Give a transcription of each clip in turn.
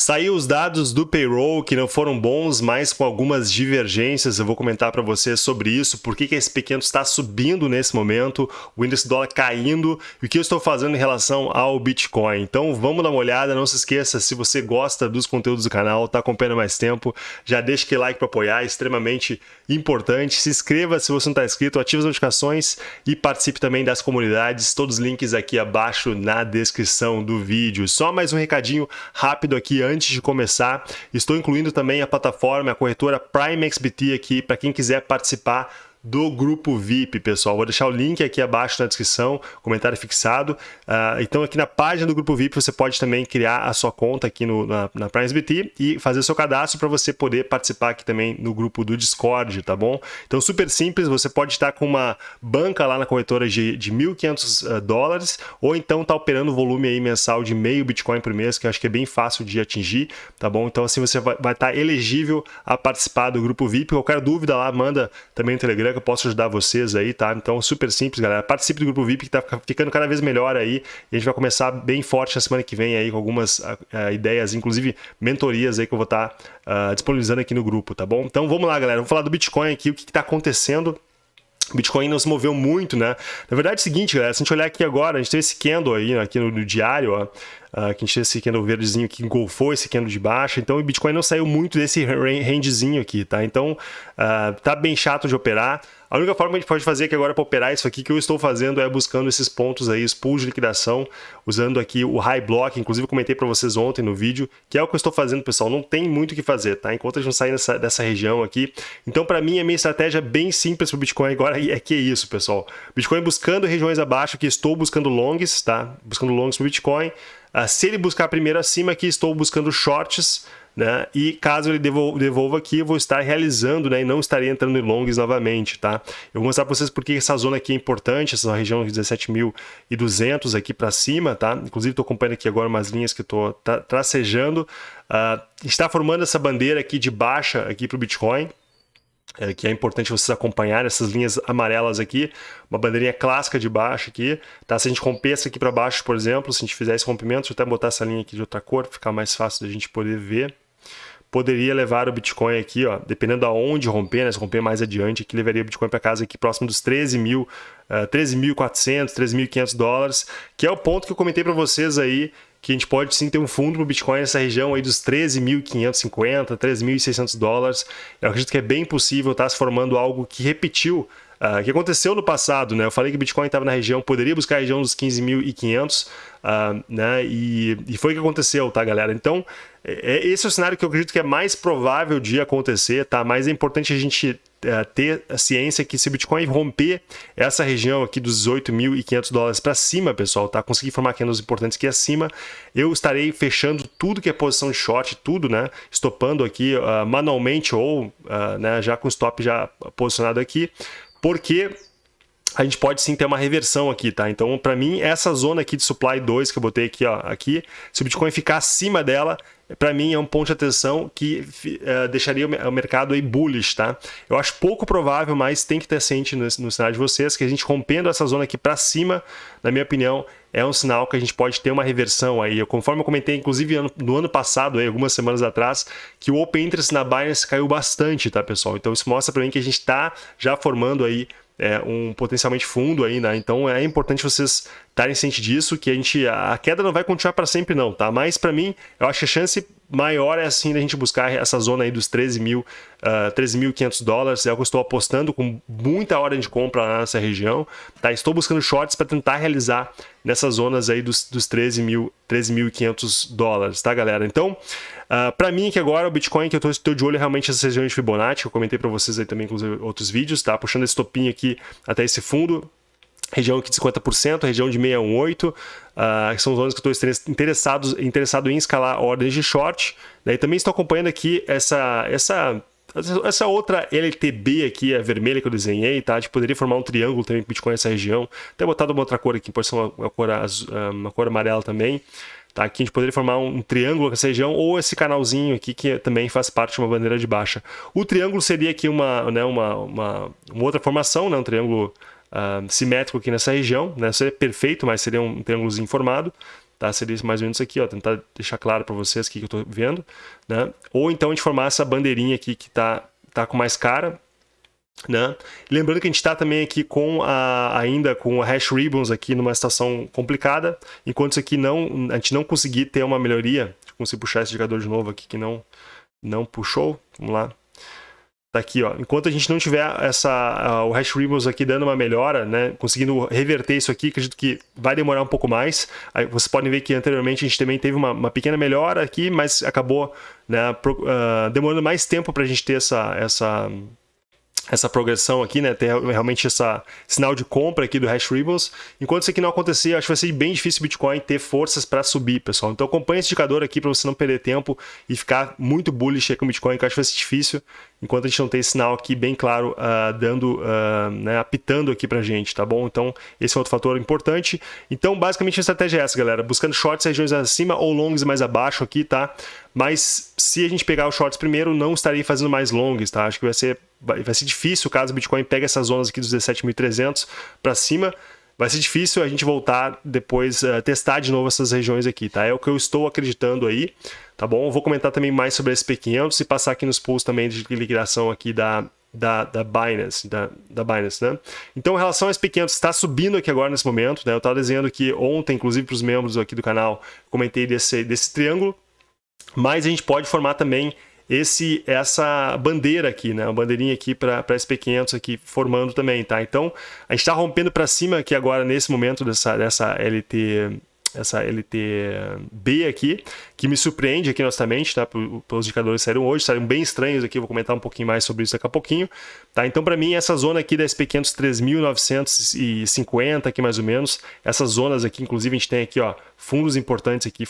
Saiu os dados do payroll que não foram bons, mas com algumas divergências. Eu vou comentar para você sobre isso, por que, que esse pequeno está subindo nesse momento, o índice dólar caindo e o que eu estou fazendo em relação ao Bitcoin. Então vamos dar uma olhada, não se esqueça, se você gosta dos conteúdos do canal, está acompanhando mais tempo, já deixa aquele like para apoiar, é extremamente importante. Se inscreva se você não está inscrito, ative as notificações e participe também das comunidades, todos os links aqui abaixo na descrição do vídeo. Só mais um recadinho rápido aqui antes de começar, estou incluindo também a plataforma, a corretora Prime XBT aqui, para quem quiser participar do grupo VIP, pessoal. Vou deixar o link aqui abaixo na descrição, comentário fixado. Uh, então, aqui na página do grupo VIP, você pode também criar a sua conta aqui no, na, na PrimeSBT e fazer o seu cadastro para você poder participar aqui também no grupo do Discord, tá bom? Então, super simples, você pode estar com uma banca lá na corretora de, de 1.500 uh, dólares ou então tá operando volume aí mensal de meio Bitcoin por mês, que eu acho que é bem fácil de atingir, tá bom? Então, assim, você vai, estar elegível a participar do grupo VIP. Qualquer dúvida lá, manda também no Telegram que eu posso ajudar vocês aí, tá? Então, super simples, galera. Participe do grupo VIP que tá ficando cada vez melhor aí. E a gente vai começar bem forte na semana que vem aí com algumas uh, ideias, inclusive mentorias aí que eu vou estar tá, uh, disponibilizando aqui no grupo, tá bom? Então, vamos lá, galera. Vamos falar do Bitcoin aqui, o que está acontecendo Bitcoin não se moveu muito, né? Na verdade é o seguinte, galera, se a gente olhar aqui agora, a gente tem esse candle aí, né, aqui no, no diário, ó, Uh, que tem esse candle verdezinho que engolfou esse candle de baixa, então o Bitcoin não saiu muito desse rangezinho aqui, tá? Então uh, tá bem chato de operar. A única forma que a gente pode fazer aqui agora para operar isso aqui que eu estou fazendo é buscando esses pontos aí, os pools de liquidação, usando aqui o high block, inclusive comentei para vocês ontem no vídeo, que é o que eu estou fazendo, pessoal, não tem muito o que fazer, tá? Enquanto a gente não sair dessa, dessa região aqui. Então, para mim, a minha estratégia bem simples para o Bitcoin agora é que é isso, pessoal. Bitcoin buscando regiões abaixo, que estou buscando longs, tá? Buscando longs para o Bitcoin. Uh, se ele buscar primeiro acima, aqui estou buscando shorts, né? E caso ele devolva aqui, eu vou estar realizando, né? E não estarei entrando em longs novamente, tá? Eu vou mostrar para vocês porque essa zona aqui é importante, essa região de 17.200 aqui para cima, tá? Inclusive estou acompanhando aqui agora umas linhas que estou tra tracejando. Uh, está formando essa bandeira aqui de baixa aqui para o Bitcoin, é, que é importante vocês acompanhar essas linhas amarelas aqui, uma bandeirinha clássica de baixo aqui, tá? Se a gente romper essa aqui para baixo, por exemplo, se a gente fizer esse rompimento, deixa eu até botar essa linha aqui de outra cor, para ficar mais fácil da gente poder ver, poderia levar o Bitcoin aqui, ó, dependendo aonde romper, né, se romper mais adiante, aqui levaria o Bitcoin para casa aqui próximo dos 13 mil, uh, 13.400, 13.500 dólares, que é o ponto que eu comentei para vocês aí, que a gente pode sim ter um fundo para o Bitcoin nessa região aí dos 13.550, 13.600 dólares. Eu acredito que é bem possível estar tá se formando algo que repetiu Uh, que aconteceu no passado, né? Eu falei que o Bitcoin estava na região, poderia buscar a região dos 15.500, uh, ah, né? E, e foi o que aconteceu, tá, galera? Então, é, é, esse é o cenário que eu acredito que é mais provável de acontecer, tá? Mas é importante a gente ter a ciência que se o Bitcoin romper essa região aqui dos 18.500 dólares para cima, pessoal, tá? Conseguir formar candles importantes aqui acima, eu estarei fechando tudo que é posição de short, tudo, né? Estopando aqui uh, manualmente ou uh, né, já com stop já posicionado aqui, porque a gente pode sim ter uma reversão aqui, tá? Então, para mim, essa zona aqui de supply 2 que eu botei aqui, ó, aqui, se o Bitcoin ficar acima dela, para mim é um ponto de atenção que uh, deixaria o mercado aí bullish, tá? Eu acho pouco provável, mas tem que ter ciente no, no cenário de vocês que a gente rompendo essa zona aqui para cima, na minha opinião, é um sinal que a gente pode ter uma reversão aí. Conforme eu comentei, inclusive no ano passado, aí, algumas semanas atrás, que o Open Interest na Binance caiu bastante, tá, pessoal? Então isso mostra para mim que a gente está já formando aí é, um potencialmente fundo aí, né? Então é importante vocês estarem cientes disso, que a gente a queda não vai continuar para sempre não, tá? Mas para mim, eu acho que a chance maior é assim da gente buscar essa zona aí dos 13 mil, uh, 13.500 dólares, é o que eu estou apostando com muita hora de compra lá nessa região, tá? Estou buscando shorts para tentar realizar nessas zonas aí dos, dos 13.500 13 dólares, tá galera? Então, uh, para mim que agora o Bitcoin que eu estou de olho é realmente essas regiões de Fibonacci, eu comentei para vocês aí também inclusive outros vídeos, tá? Puxando esse topinho aqui até esse fundo, região aqui de 50%, região de 618, uh, ah, que são zonas que eu estou interessado, interessado em escalar ordens de short. Daí também estou acompanhando aqui essa, essa, essa outra LTB aqui, a vermelha que eu desenhei, tá? A gente poderia formar um triângulo também com Bitcoin nessa região. Até botado uma outra cor aqui, pode ser uma, uma, cor, azul, ah, uma cor amarela também. Tá? Aqui a gente poderia formar um, triângulo nessa região ou esse canalzinho aqui que também faz parte de uma bandeira de baixa. O triângulo seria aqui uma, né, uma, uma, uma outra formação, né, um triângulo uh, simétrico aqui nessa região, né? Seria perfeito, mas seria um triângulozinho formado. tá? Seria mais ou menos aqui, ó, tentar deixar claro para vocês o que eu estou vendo, né? Ou então a gente formar essa bandeirinha aqui que tá, tá com mais cara, né? Lembrando que a gente está também aqui com a, ainda com a hash ribbons aqui numa situação complicada, enquanto isso aqui não, a gente não conseguir ter uma melhoria, consigo puxar esse indicador de novo aqui que não, não puxou, vamos lá, tá aqui, ó. Enquanto a gente não tiver essa, uh, o hash ribbons aqui dando uma melhora, né, conseguindo reverter isso aqui, acredito que vai demorar um pouco mais. Aí vocês podem ver que anteriormente a gente também teve uma, uma pequena melhora aqui, mas acabou né, pro, uh, demorando mais tempo para a gente ter essa, essa essa progressão aqui, né, ter realmente essa sinal de compra aqui do Hash Ribbons. Enquanto isso aqui não acontecer, acho que vai ser bem difícil o Bitcoin ter forças para subir, pessoal. Então acompanhe esse indicador aqui para você não perder tempo e ficar muito bullish com o Bitcoin, que eu acho que vai ser difícil enquanto a gente não tem esse sinal aqui bem claro uh, dando, uh, né, apitando aqui pra gente, tá bom? Então, esse é outro fator importante. Então, basicamente, a estratégia é essa, galera. Buscando shorts regiões acima ou longs mais abaixo aqui, tá? Mas se a gente pegar os shorts primeiro, não estarei fazendo mais longs, tá? Acho que vai ser, vai, vai ser difícil caso o Bitcoin pegue essas zonas aqui dos 17.300 para cima, vai ser difícil a gente voltar depois, uh, testar de novo essas regiões aqui, tá? É o que eu estou acreditando aí, tá bom? Vou comentar também mais sobre SP500 e passar aqui nos pools também de liquidação aqui da, da, da Binance, da, da Binance, né? Então, em relação ao SP500, está subindo aqui agora nesse momento, né? Eu estava desenhando aqui ontem, inclusive para os membros aqui do canal, comentei desse, desse triângulo, mas a gente pode formar também esse essa bandeira aqui, né? Bandeirinha aqui para SP500 aqui formando também, tá? Então, a gente está rompendo para cima aqui agora nesse momento dessa, dessa LT essa LTB aqui, que me surpreende aqui honestamente, tá? Pelos indicadores saíram hoje, saíram bem estranhos aqui, vou comentar um pouquinho mais sobre isso daqui a pouquinho, tá? Então, para mim, essa zona aqui da SP500 3.950 aqui mais ou menos, essas zonas aqui, inclusive a gente tem aqui, ó, fundos importantes aqui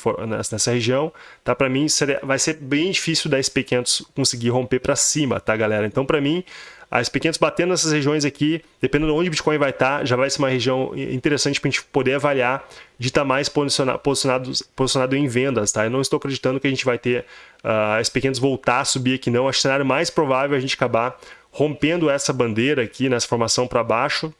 nessa região, tá? Para mim, vai ser bem difícil da SP500 conseguir romper para cima, tá, galera? Então, para mim, as pequenas batendo nessas regiões aqui, dependendo de onde o Bitcoin vai estar, já vai ser uma região interessante para a gente poder avaliar de estar mais posicionado, posicionado, posicionado em vendas, tá? Eu não estou acreditando que a gente vai ter uh, as pequenas voltar a subir aqui não. Acho que o cenário mais provável é a gente acabar rompendo essa bandeira aqui nessa formação para baixo,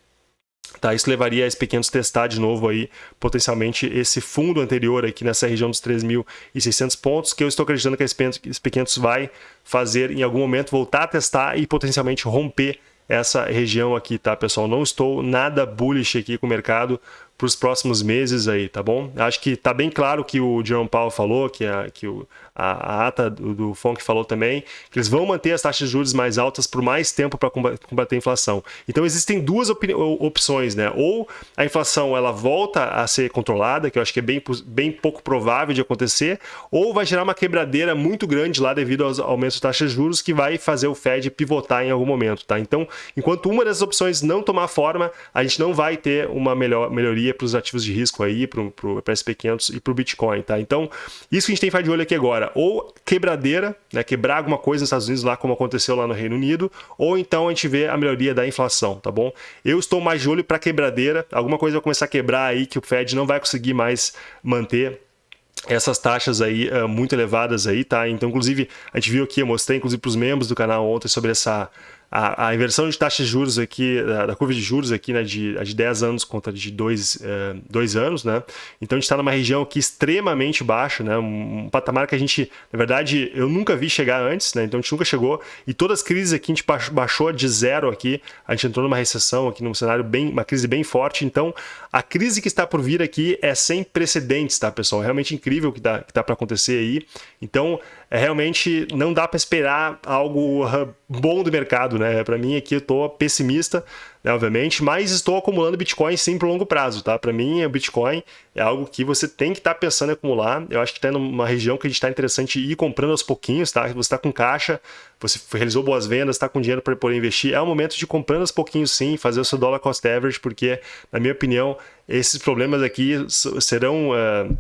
Tá, isso levaria a SP500 testar de novo aí, potencialmente, esse fundo anterior aqui nessa região dos 3.600 pontos, que eu estou acreditando que a SP500 vai fazer em algum momento, voltar a testar e potencialmente romper essa região aqui, tá, pessoal? Não estou nada bullish aqui com o mercado para os próximos meses aí, tá bom? Acho que tá bem claro que o Jerome Powell falou, que, a, que o, a, ata do, do FONC falou também, que eles vão manter as taxas de juros mais altas por mais tempo para combater a inflação. Então existem duas opções, né? Ou a inflação ela volta a ser controlada, que eu acho que é bem, bem pouco provável de acontecer, ou vai gerar uma quebradeira muito grande lá devido aos aumentos de taxas de juros que vai fazer o Fed pivotar em algum momento, tá? Então, enquanto uma dessas opções não tomar forma, a gente não vai ter uma melhor, melhoria para os ativos de risco aí, para o SP500 e para o Bitcoin, tá? Então, isso que a gente tem que ficar de olho aqui agora, ou quebradeira, né, quebrar alguma coisa nos Estados Unidos lá como aconteceu lá no Reino Unido, ou então a gente vê a melhoria da inflação, tá bom? Eu estou mais de olho para quebradeira, alguma coisa vai começar a quebrar aí que o Fed não vai conseguir mais manter essas taxas aí uh, muito elevadas aí, tá? Então, inclusive, a gente viu aqui, eu mostrei inclusive para os membros do canal ontem sobre essa a, a, inversão de taxas de juros aqui, da, da curva de juros aqui, né, de, de 10 anos contra de 2 é, anos, né? Então a gente está numa região aqui extremamente baixa, né? Um, um, patamar que a gente, na verdade, eu nunca vi chegar antes, né? Então a gente nunca chegou. E todas as crises aqui a gente baixou de zero aqui. A gente entrou numa recessão aqui, num cenário bem, uma crise bem forte. Então a crise que está por vir aqui é sem precedentes, tá, pessoal? É realmente incrível o que dá, que dá para acontecer aí. Então é realmente não dá para esperar algo bom do mercado, né? Para mim aqui eu estou pessimista, né, obviamente, mas estou acumulando Bitcoin sim por longo prazo, tá? Para mim o Bitcoin é algo que você tem que estar tá pensando em acumular. Eu acho que está numa região que a gente está interessante ir comprando aos pouquinhos, tá? Você está com caixa, você realizou boas vendas, está com dinheiro para poder investir, é o momento de comprando aos pouquinhos sim, fazer o seu dollar cost average, porque na minha opinião esses problemas aqui serão uh,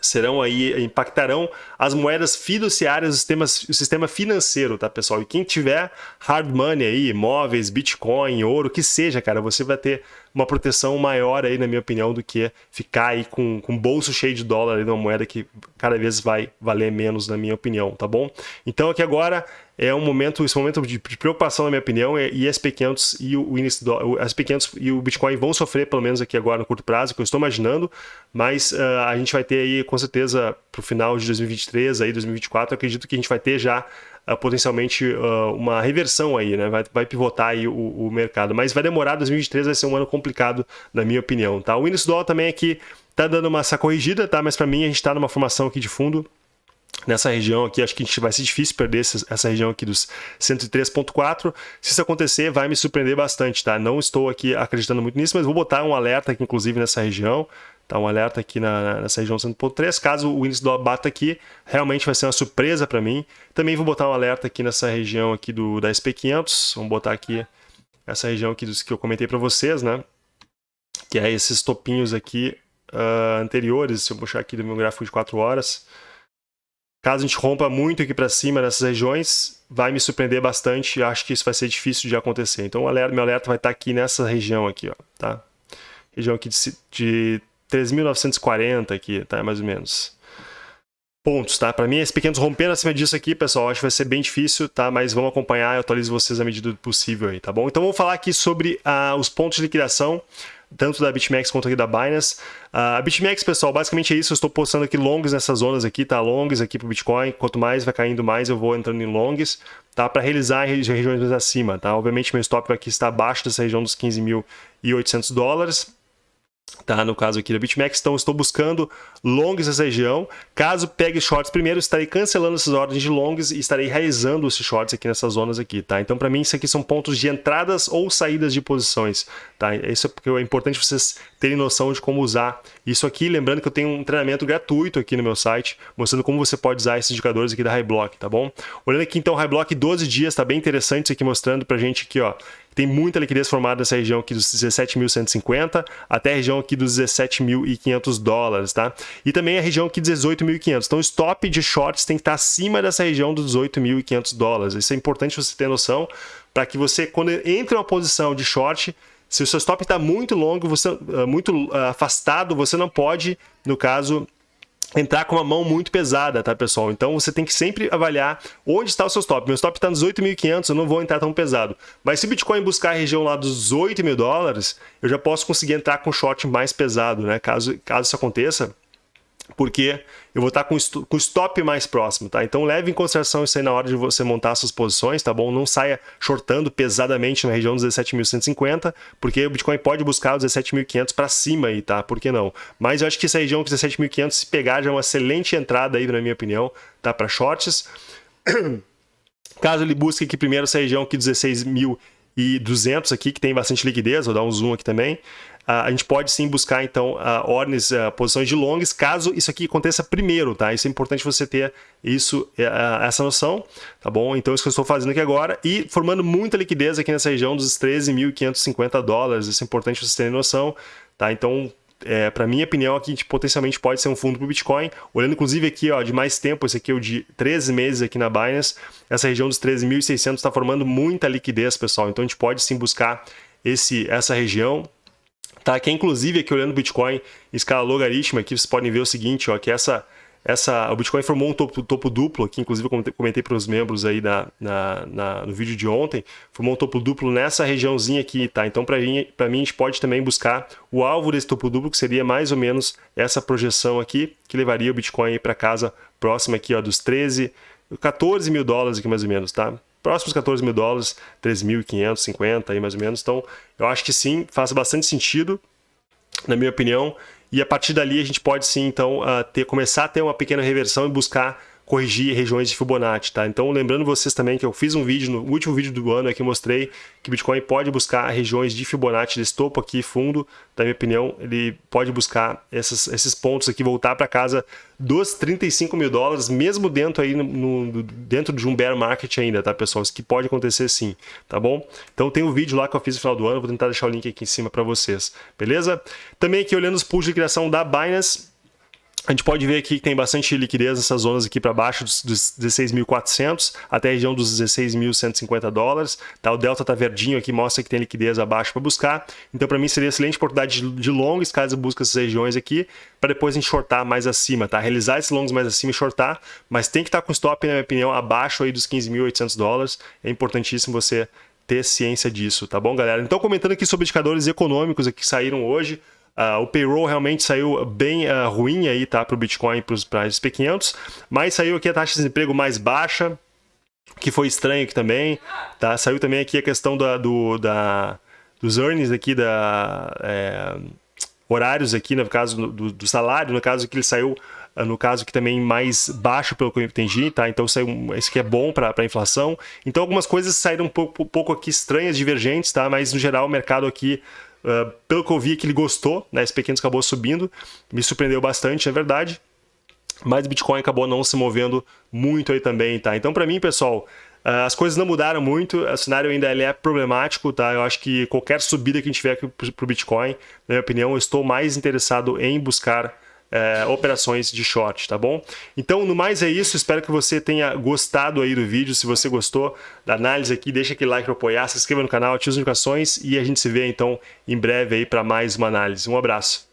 serão aí, impactarão as moedas fiduciárias do sistema, o sistema financeiro, tá, pessoal? E quem tiver hard money aí, imóveis, Bitcoin, ouro, que seja, cara, você vai ter uma proteção maior aí, na minha opinião, do que ficar aí com, com bolso cheio de dólar aí numa moeda que cada vez vai valer menos, na minha opinião, tá bom? Então aqui agora é um momento, esse momento de, preocupação, na minha opinião, é, e SP500 e o índice do, o SP500 e o Bitcoin vão sofrer, pelo menos aqui agora no curto prazo, que eu estou imaginando, mas uh, a gente vai ter aí, com certeza, para o final de 2023, aí 2024, acredito que a gente vai ter já uh, potencialmente uh, uma reversão aí, né? Vai, vai pivotar aí o, o, mercado, mas vai demorar, 2023 vai ser um ano complicado, na minha opinião, tá? O índice do dólar também aqui tá dando uma essa corrigida, tá? Mas para mim a gente está numa formação aqui de fundo nessa região aqui, acho que a gente vai ser difícil perder essa região aqui dos 103.4. Se isso acontecer, vai me surpreender bastante, tá? Não estou aqui acreditando muito nisso, mas vou botar um alerta aqui, inclusive, nessa região. Tá um alerta aqui na, nessa região 100.3. Caso o índice do bata aqui, realmente vai ser uma surpresa para mim. Também vou botar um alerta aqui nessa região aqui do, da SP500. Vamos botar aqui essa região aqui dos que eu comentei para vocês, né? Que é esses topinhos aqui uh, anteriores. Se eu puxar aqui do meu gráfico de 4 horas Caso a gente rompa muito aqui para cima nessas regiões, vai me surpreender bastante. Acho que isso vai ser difícil de acontecer. Então, o alerta, meu alerta vai estar tá aqui nessa região aqui, ó, tá? Região aqui de, de 3.940 aqui, tá? Mais ou menos. Pontos, tá? Para mim, esses pequenos rompendo acima disso aqui, pessoal, acho que vai ser bem difícil, tá? Mas vamos acompanhar, eu atualizo vocês à medida do possível aí, tá bom? Então, vamos falar aqui sobre ah, os pontos de liquidação tanto da BitMEX quanto aqui da Binance. Uh, a BitMEX, pessoal, basicamente é isso. Eu estou postando aqui longs nessas zonas aqui, tá? Longs aqui para o Bitcoin. Quanto mais vai caindo, mais eu vou entrando em longs, tá? Para realizar regiões mais acima, tá? Obviamente, meu stop aqui está abaixo dessa região dos 15.800 dólares tá? No caso aqui da BitMEX, então estou buscando longs nessa região. Caso pegue shorts primeiro, estarei cancelando essas ordens de longs e estarei realizando esses shorts aqui nessas zonas aqui, tá? Então para mim isso aqui são pontos de entradas ou saídas de posições, tá? Isso é porque é importante vocês terem noção de como usar isso aqui, lembrando que eu tenho um treinamento gratuito aqui no meu site, mostrando como você pode usar esses indicadores aqui da Highblock, tá bom? Olhando aqui então, Highblock 12 dias, tá bem interessante isso aqui mostrando pra gente aqui, ó, tem muita liquidez formada nessa região aqui dos 17.150 até a região aqui dos 17.500 dólares, tá? E também a região aqui de 18.500. Então, o stop de shorts tem que estar acima dessa região dos 18.500 dólares. Isso é importante você ter noção para que você, quando entra uma posição de short, se o seu stop está muito longo, você, ah, muito ah, afastado, você não pode, no caso, entrar com uma mão muito pesada, tá, pessoal? Então você tem que sempre avaliar onde está o seu stop. Meu stop está nos 8.500, eu não vou entrar tão pesado. Mas se o Bitcoin buscar a região lá dos 8 mil dólares, eu já posso conseguir entrar com short mais pesado, né? Caso, caso isso aconteça, porque eu vou estar com o stop mais próximo, tá? Então leve em consideração isso aí na hora de você montar suas posições, tá bom? Não saia shortando pesadamente na região dos 17.150, porque o Bitcoin pode buscar os 17.500 para cima aí, tá? Por que não? Mas eu acho que essa região dos 17.500, se pegar, já é uma excelente entrada aí, na minha opinião, tá? Para shorts. Caso ele busque aqui primeiro essa região aqui 16.200 aqui, que tem bastante liquidez, vou dar um zoom aqui também a gente pode sim buscar então ordens, posições de longs, caso isso aqui aconteça primeiro, tá? Isso é importante você ter isso, essa noção, tá bom? Então isso que eu estou fazendo aqui agora e formando muita liquidez aqui nessa região dos 13.550 dólares, isso é importante você ter noção, tá? Então é, para minha opinião, aqui tipo, potencialmente pode ser um fundo para o Bitcoin. Olhando inclusive aqui ó, de mais tempo, esse aqui é o de 13 meses aqui na Binance, essa região dos 13.600 está formando muita liquidez, pessoal. Então a gente pode sim buscar esse, essa região tá? Que é, inclusive aqui olhando o Bitcoin escala logarítmica, aqui vocês podem ver o seguinte, ó, que essa, essa, o Bitcoin formou um topo, topo duplo, que inclusive eu comentei para os membros aí na, na, na, no vídeo de ontem, formou um topo duplo nessa regiãozinha aqui, tá? Então para mim, mim a gente pode também buscar o alvo desse topo duplo, que seria mais ou menos essa projeção aqui, que levaria o Bitcoin para casa próxima aqui ó, dos 13, 14 mil dólares aqui mais ou menos, tá? Próximos 14 mil dólares, 13.550 aí mais ou menos. Então, eu acho que sim, faz bastante sentido, na minha opinião. E a partir dali a gente pode sim, então, uh, ter, começar a ter uma pequena reversão e buscar corrigir regiões de Fibonacci, tá? Então, lembrando vocês também que eu fiz um vídeo, no último vídeo do ano aqui, mostrei que Bitcoin pode buscar regiões de Fibonacci desse topo aqui, fundo, na minha opinião, ele pode buscar esses, esses pontos aqui, voltar para casa dos 35 mil dólares, mesmo dentro aí, no, no, dentro de um bear market ainda, tá, pessoal? Isso que pode acontecer sim, tá bom? Então, tem um vídeo lá que eu fiz no final do ano, vou tentar deixar o link aqui em cima para vocês, beleza? Também aqui, olhando os pools de criação da Binance, a gente pode ver aqui que tem bastante liquidez nessas zonas aqui para baixo dos, dos 16.400 até a região dos 16.150 dólares. Tá? O delta tá verdinho aqui, mostra que tem liquidez abaixo para buscar. Então, para mim, seria excelente oportunidade de, de longas caso busque essas regiões aqui, para depois shortar mais acima, tá? Realizar esses longos mais acima e shortar, mas tem que estar tá com stop, na minha opinião, abaixo aí dos 15.800 dólares. É importantíssimo você ter ciência disso, tá bom, galera? Então, comentando aqui sobre indicadores econômicos que saíram hoje, Uh, o payroll realmente saiu bem uh, ruim aí, tá, para o Bitcoin para os SP500, mas saiu aqui a taxa de desemprego mais baixa, que foi estranho aqui também, tá? Saiu também aqui a questão da, do, da, dos earnings aqui, da, é, horários aqui, no caso do, do, salário, no caso que ele saiu, ah, no caso que também mais baixo pelo que eu entendi, tá? Então saiu, esse aqui é bom para a inflação. Então algumas coisas saíram um pouco, pouco aqui estranhas, divergentes, tá? Mas no geral o mercado aqui Uh, pelo que eu vi que ele gostou, né? Esse pequeno acabou subindo, me surpreendeu bastante, é verdade. Mas Bitcoin acabou não se movendo muito aí também, tá? Então, para mim, pessoal, uh, as coisas não mudaram muito, o cenário ainda é problemático, tá? Eu acho que qualquer subida que a gente tiver para o Bitcoin, na minha opinião, eu estou mais interessado em buscar é, operações de short, tá bom? Então, no mais é isso, espero que você tenha gostado aí do vídeo, se você gostou da análise aqui, deixa aquele like para apoiar, se inscreva no canal, ative as notificações e a gente se vê então em breve aí para mais uma análise. Um abraço!